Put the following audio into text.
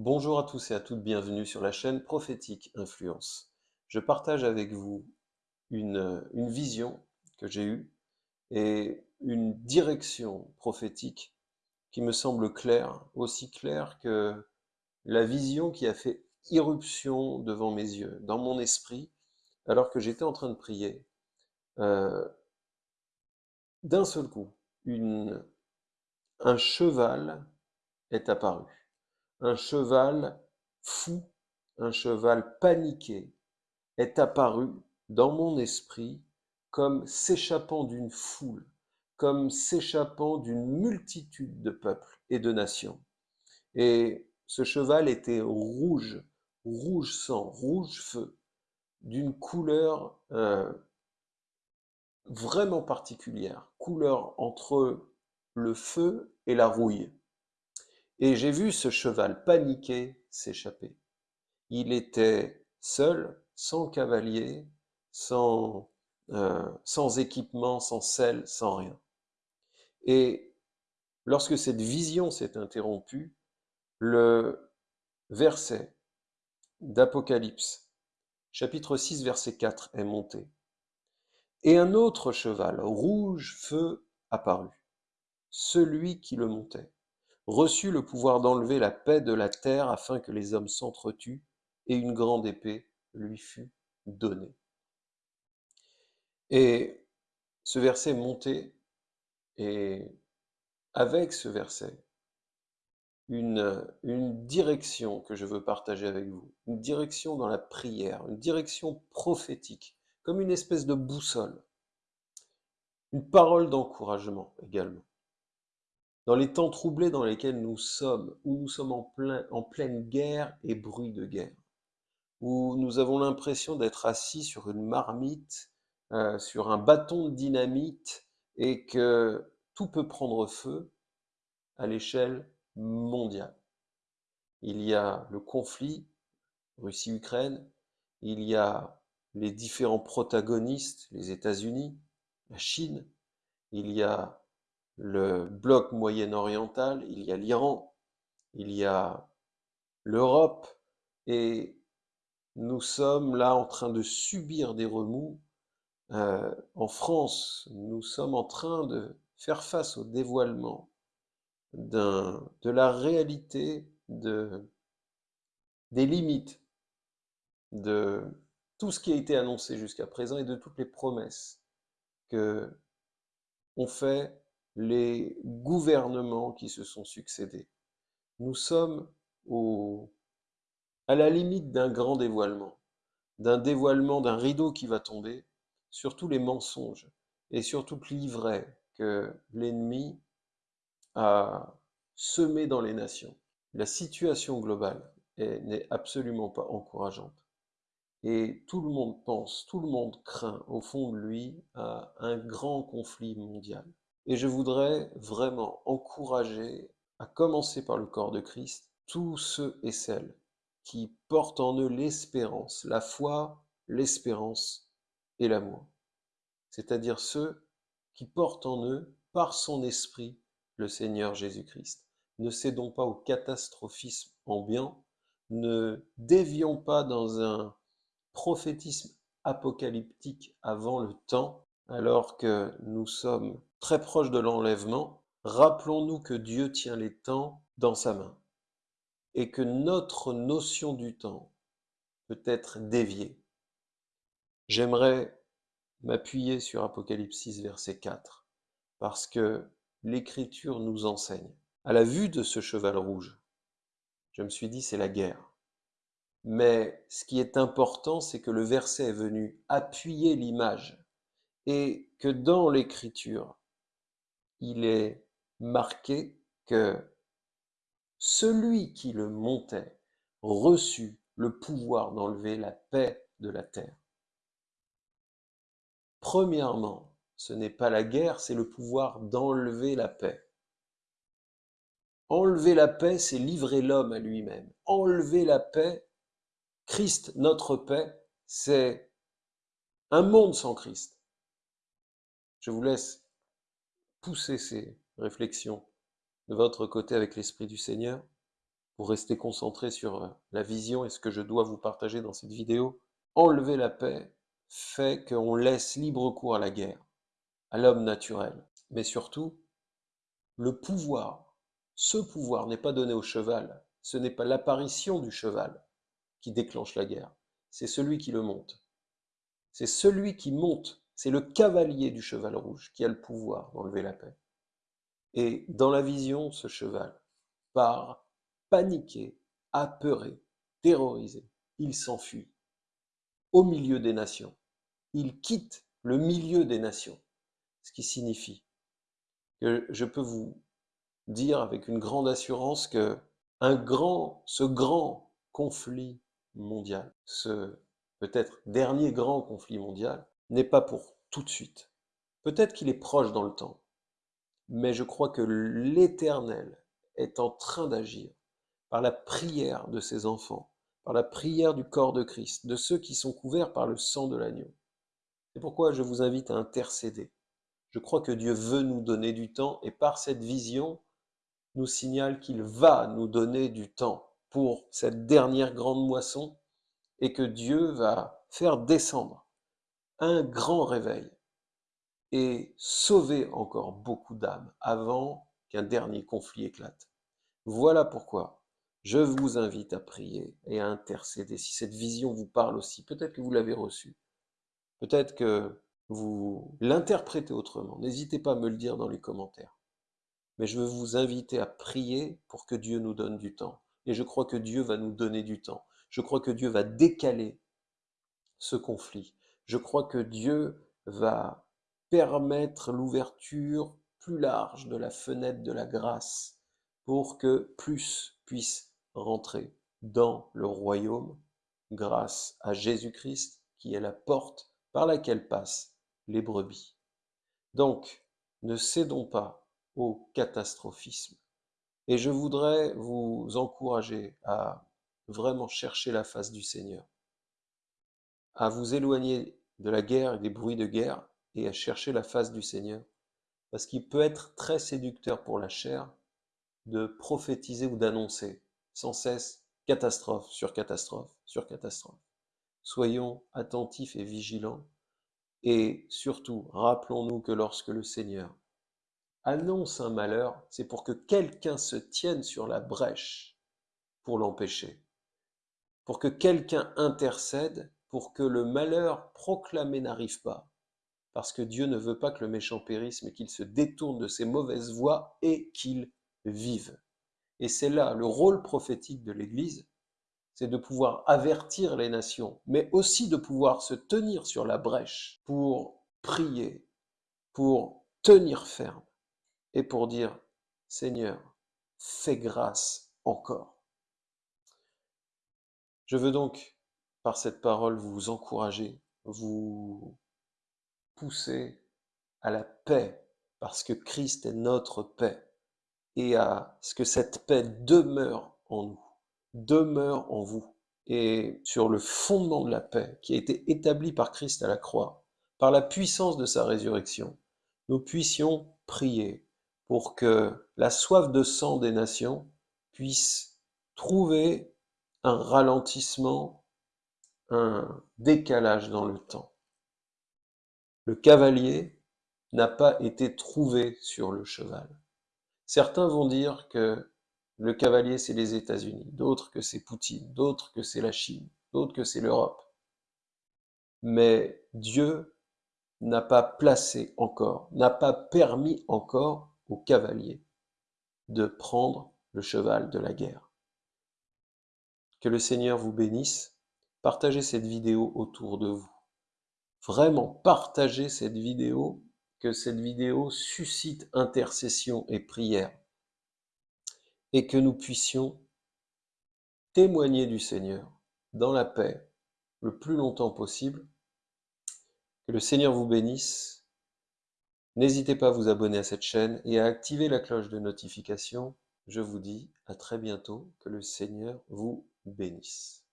Bonjour à tous et à toutes, bienvenue sur la chaîne Prophétique Influence. Je partage avec vous une, vision que j'ai eue et une direction prophétique qui me semble claire, aussi claire que la vision qui a fait irruption devant mes yeux, dans mon esprit, alors que j'étais en train de prier. Euh, D'un seul coup, un cheval est apparu un cheval fou, un cheval paniqué, est apparu dans mon esprit comme s'échappant d'une foule, comme s'échappant d'une multitude de peuples et de nations. Et ce cheval était rouge, rouge sang, rouge feu, d'une couleur euh, vraiment particulière, couleur entre le feu et la rouille. Et j'ai vu ce cheval paniqué s'échapper. Il était seul, sans cavalier, sans, euh, sans équipement, sans sel, sans rien. Et lorsque cette vision s'est interrompue, le verset d'Apocalypse, chapitre 6, verset 4, est monté. Et un autre cheval, rouge feu, apparut, celui qui le montait reçut le pouvoir d'enlever la paix de la terre afin que les hommes s'entretuent, et une grande épée lui fut donnée. Et ce verset monté, et avec ce verset, une, une direction que je veux partager avec vous, une direction dans la prière, une direction prophétique, comme une espèce de boussole, une parole d'encouragement également. Dans les temps troublés dans lesquels nous sommes, où nous sommes en, plein, en pleine guerre et bruit de guerre, où nous avons l'impression d'être assis sur une marmite, euh, sur un bâton de dynamite, et que tout peut prendre feu à l'échelle mondiale. Il y a le conflit Russie-Ukraine, il y a les différents protagonistes, les États-Unis, la Chine, il y a le bloc moyen-oriental, il y a l'Iran, il y a l'Europe, et nous sommes là en train de subir des remous. Euh, en France, nous sommes en train de faire face au dévoilement de la réalité de, des limites de tout ce qui a été annoncé jusqu'à présent et de toutes les promesses que ont fait les gouvernements qui se sont succédés. Nous sommes au, à la limite d'un grand dévoilement, d'un dévoilement, d'un rideau qui va tomber sur tous les mensonges et sur toute l'ivraie que l'ennemi a semé dans les nations. La situation globale n'est absolument pas encourageante. Et tout le monde pense, tout le monde craint au fond de lui un grand conflit mondial. Et je voudrais vraiment encourager, à commencer par le corps de Christ, tous ceux et celles qui portent en eux l'espérance, la foi, l'espérance et l'amour. C'est-à-dire ceux qui portent en eux, par son esprit, le Seigneur Jésus-Christ. Ne cédons pas au catastrophisme ambiant, ne dévions pas dans un prophétisme apocalyptique avant le temps, alors que nous sommes très proches de l'enlèvement, rappelons-nous que Dieu tient les temps dans sa main et que notre notion du temps peut être déviée. J'aimerais m'appuyer sur Apocalypse 6, verset 4, parce que l'Écriture nous enseigne. À la vue de ce cheval rouge, je me suis dit, c'est la guerre. Mais ce qui est important, c'est que le verset est venu appuyer l'image et que dans l'écriture, il est marqué que celui qui le montait reçut le pouvoir d'enlever la paix de la terre. Premièrement, ce n'est pas la guerre, c'est le pouvoir d'enlever la paix. Enlever la paix, c'est livrer l'homme à lui-même. Enlever la paix, Christ, notre paix, c'est un monde sans Christ. Je vous laisse pousser ces réflexions de votre côté avec l'Esprit du Seigneur pour rester concentré sur euh, la vision et ce que je dois vous partager dans cette vidéo, enlever la paix fait qu'on laisse libre cours à la guerre, à l'homme naturel. Mais surtout, le pouvoir, ce pouvoir n'est pas donné au cheval, ce n'est pas l'apparition du cheval qui déclenche la guerre, c'est celui qui le monte. C'est celui qui monte, c'est le cavalier du cheval rouge qui a le pouvoir d'enlever la paix. Et dans la vision, ce cheval part paniqué, apeuré, terrorisé. Il s'enfuit au milieu des nations. Il quitte le milieu des nations. Ce qui signifie que je peux vous dire avec une grande assurance que un grand, ce grand conflit mondial, ce peut-être dernier grand conflit mondial, n'est pas pour tout de suite. Peut-être qu'il est proche dans le temps, mais je crois que l'Éternel est en train d'agir par la prière de ses enfants, par la prière du corps de Christ, de ceux qui sont couverts par le sang de l'agneau. C'est pourquoi je vous invite à intercéder. Je crois que Dieu veut nous donner du temps et par cette vision nous signale qu'il va nous donner du temps pour cette dernière grande moisson et que Dieu va faire descendre un grand réveil et sauver encore beaucoup d'âmes avant qu'un dernier conflit éclate. Voilà pourquoi je vous invite à prier et à intercéder. Si cette vision vous parle aussi, peut-être que vous l'avez reçue, peut-être que vous l'interprétez autrement. N'hésitez pas à me le dire dans les commentaires. Mais je veux vous inviter à prier pour que Dieu nous donne du temps. Et je crois que Dieu va nous donner du temps. Je crois que Dieu va décaler ce conflit. Je crois que Dieu va permettre l'ouverture plus large de la fenêtre de la grâce pour que plus puisse rentrer dans le royaume grâce à Jésus-Christ qui est la porte par laquelle passent les brebis. Donc, ne cédons pas au catastrophisme. Et je voudrais vous encourager à vraiment chercher la face du Seigneur, à vous éloigner de la guerre et des bruits de guerre et à chercher la face du Seigneur, parce qu'il peut être très séducteur pour la chair de prophétiser ou d'annoncer sans cesse catastrophe sur catastrophe sur catastrophe. Soyons attentifs et vigilants et surtout rappelons-nous que lorsque le Seigneur annonce un malheur, c'est pour que quelqu'un se tienne sur la brèche pour l'empêcher, pour que quelqu'un intercède pour que le malheur proclamé n'arrive pas, parce que Dieu ne veut pas que le méchant périsse, mais qu'il se détourne de ses mauvaises voies et qu'il vive. Et c'est là le rôle prophétique de l'Église, c'est de pouvoir avertir les nations, mais aussi de pouvoir se tenir sur la brèche pour prier, pour tenir ferme et pour dire, Seigneur, fais grâce encore. Je veux donc, par cette parole, vous encourager, vous pousser à la paix, parce que Christ est notre paix et à ce que cette paix demeure en nous, demeure en vous. Et sur le fondement de la paix qui a été établi par Christ à la croix, par la puissance de sa résurrection, nous puissions prier pour que la soif de sang des nations puisse trouver un ralentissement, un décalage dans le temps. Le cavalier n'a pas été trouvé sur le cheval. Certains vont dire que le cavalier, c'est les États-Unis, d'autres que c'est Poutine, d'autres que c'est la Chine, d'autres que c'est l'Europe. Mais Dieu n'a pas placé encore, n'a pas permis encore au cavalier de prendre le cheval de la guerre. Que le Seigneur vous bénisse. Partagez cette vidéo autour de vous. Vraiment, partagez cette vidéo que cette vidéo suscite intercession et prière et que nous puissions témoigner du Seigneur dans la paix le plus longtemps possible. Que le Seigneur vous bénisse. N'hésitez pas à vous abonner à cette chaîne et à activer la cloche de notification. Je vous dis à très bientôt. Que le Seigneur vous bénisse.